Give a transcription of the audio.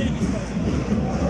service person.